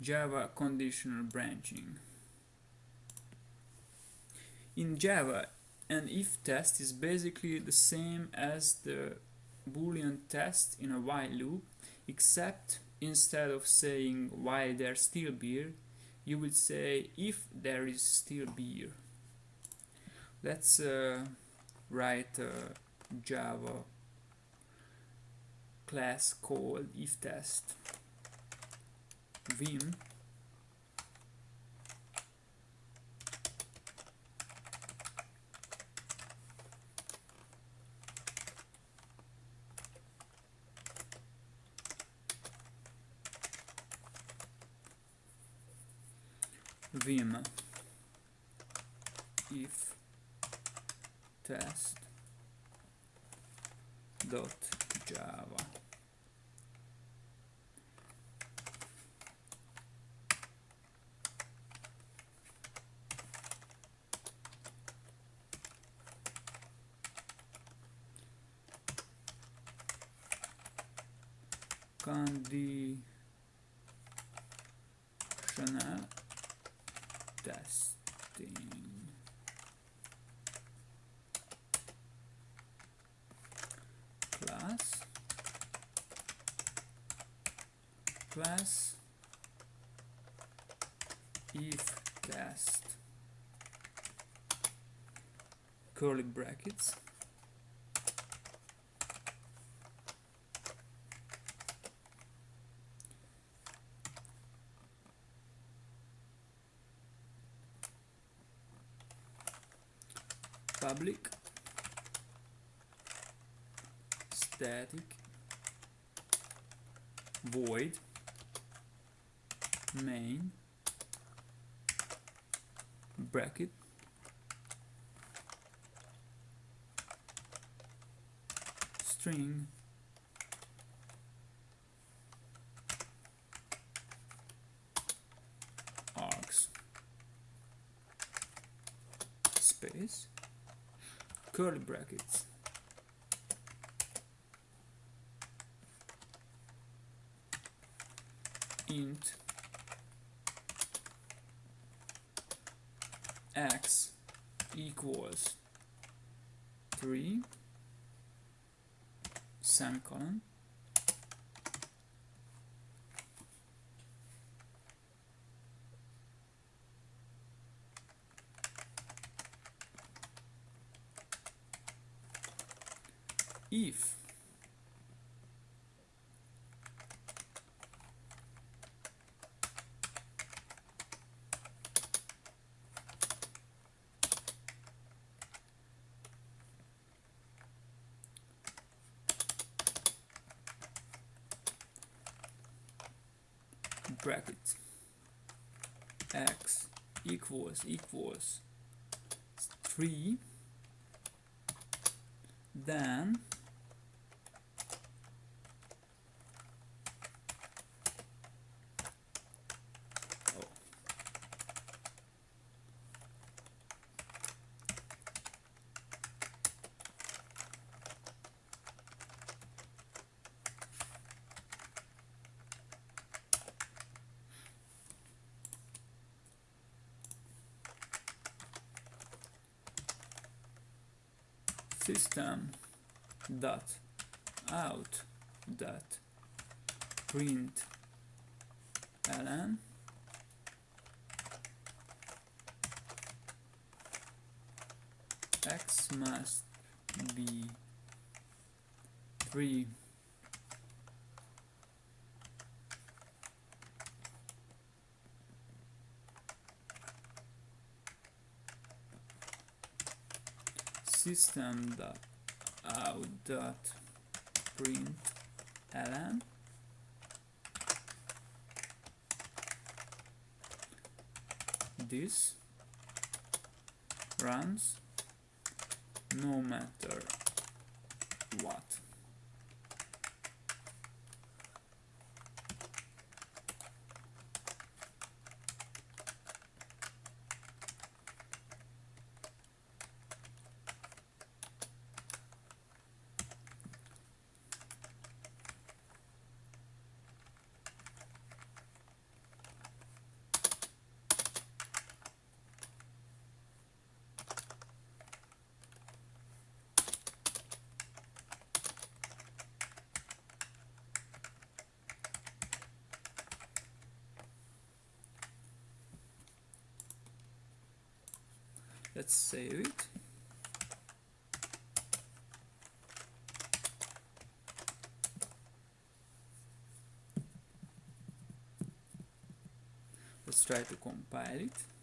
Java conditional branching. In Java, an if test is basically the same as the boolean test in a while loop, except instead of saying while there's still beer, you would say if there is still beer. Let's uh, write a Java class called if test vim vim if test dot java conditional testing. Class. Class. If test curly brackets public. Static. Void. Main. Bracket. String. Args. Space curly brackets. Int. X equals 3 semicolon if bracket x equals equals 3 then system dot out dot print ln. X must be 3 system out dot print ln. This runs no matter what let's save it. Let's try to compile it